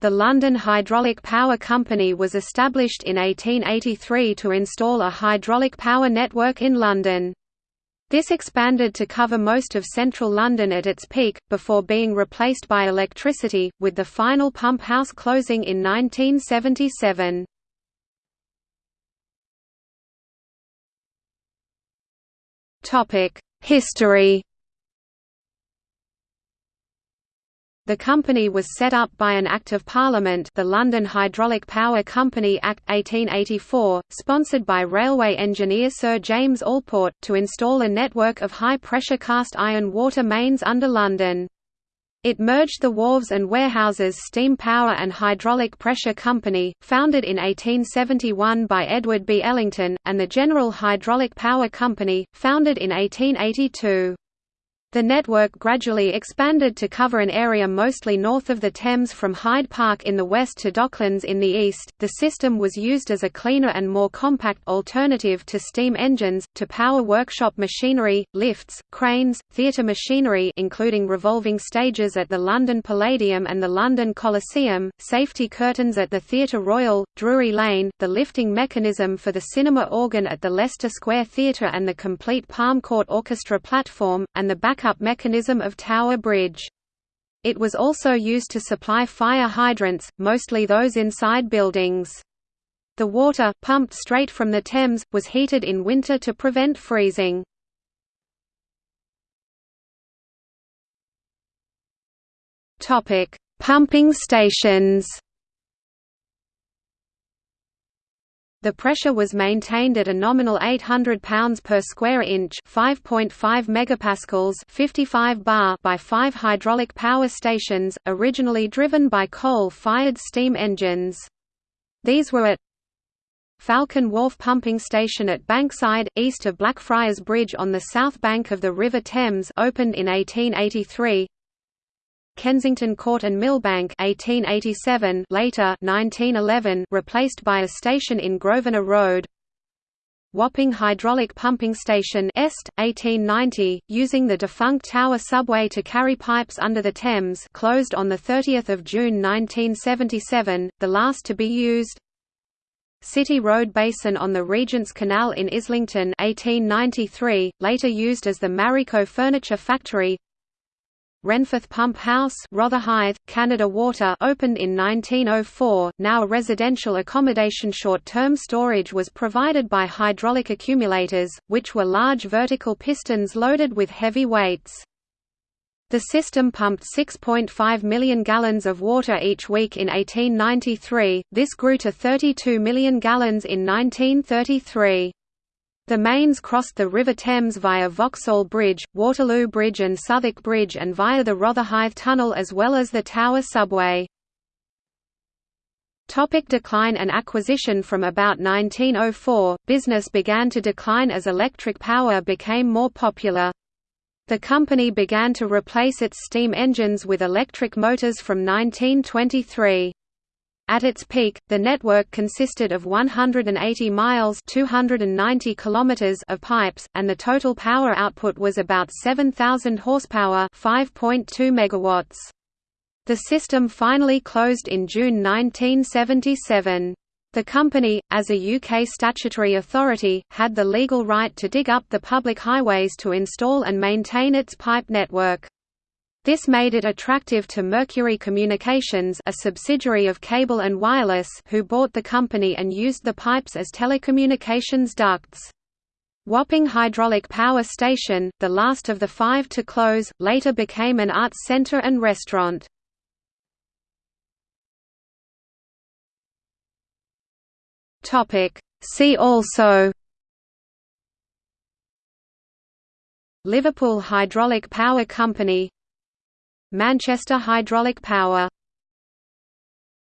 The London Hydraulic Power Company was established in 1883 to install a hydraulic power network in London. This expanded to cover most of central London at its peak, before being replaced by electricity, with the final pump house closing in 1977. History The company was set up by an Act of Parliament the London Hydraulic Power Company Act 1884, sponsored by railway engineer Sir James Allport, to install a network of high-pressure cast iron water mains under London. It merged the Wharves and Warehouses Steam Power and Hydraulic Pressure Company, founded in 1871 by Edward B. Ellington, and the General Hydraulic Power Company, founded in 1882. The network gradually expanded to cover an area mostly north of the Thames from Hyde Park in the west to Docklands in the east. The system was used as a cleaner and more compact alternative to steam engines, to power workshop machinery, lifts, cranes, theatre machinery including revolving stages at the London Palladium and the London Coliseum, safety curtains at the Theatre Royal, Drury Lane, the lifting mechanism for the cinema organ at the Leicester Square Theatre and the complete Palm Court Orchestra platform, and the back backup mechanism of Tower Bridge. It was also used to supply fire hydrants, mostly those inside buildings. The water, pumped straight from the Thames, was heated in winter to prevent freezing. Pumping stations The pressure was maintained at a nominal 800 pounds per square inch, 5.5 megapascals, 55 bar by 5 hydraulic power stations, originally driven by coal-fired steam engines. These were at Falcon Wharf Pumping Station at Bankside, east of Blackfriars Bridge on the south bank of the River Thames opened in 1883 Kensington Court and Millbank 1887 later 1911 replaced by a station in Grosvenor Road. Wapping Hydraulic Pumping Station Est, 1890, using the defunct Tower subway to carry pipes under the Thames closed on 30 June 1977, the last to be used. City Road Basin on the Regent's Canal in Islington 1893, later used as the Marico Furniture Factory Renforth Pump House Rotherhithe, Canada Water opened in 1904, now a residential accommodation short-term storage was provided by hydraulic accumulators, which were large vertical pistons loaded with heavy weights. The system pumped 6.5 million gallons of water each week in 1893, this grew to 32 million gallons in 1933. The mains crossed the River Thames via Vauxhall Bridge, Waterloo Bridge and Southwark Bridge and via the Rotherhithe Tunnel as well as the Tower Subway. Topic decline and acquisition From about 1904, business began to decline as electric power became more popular. The company began to replace its steam engines with electric motors from 1923. At its peak, the network consisted of 180 miles 290 kilometers of pipes, and the total power output was about 7,000 horsepower 5.2 megawatts. The system finally closed in June 1977. The company, as a UK statutory authority, had the legal right to dig up the public highways to install and maintain its pipe network. This made it attractive to Mercury Communications a subsidiary of Cable and Wireless who bought the company and used the pipes as telecommunications ducts. Wapping Hydraulic Power Station, the last of the five to close, later became an arts centre and restaurant. See also Liverpool Hydraulic Power Company Manchester Hydraulic Power